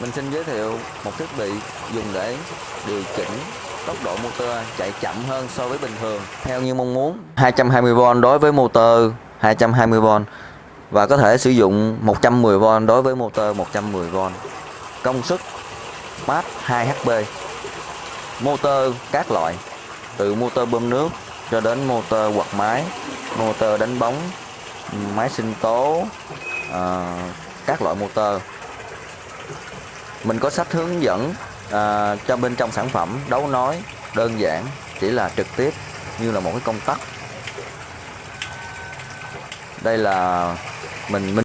Mình xin giới thiệu một thiết bị dùng để điều chỉnh tốc độ motor chạy chậm hơn so với bình thường theo như mong muốn. 220V đối với motor 220V và có thể sử dụng 110V đối với motor 110V công suất mát 2HP motor các loại từ motor bơm nước cho đến motor quạt máy motor đánh bóng máy sinh tố uh, các loại motor mình có sách hướng dẫn à, cho bên trong sản phẩm đấu nói đơn giản chỉ là trực tiếp như là một cái công tắc. Đây là mình mình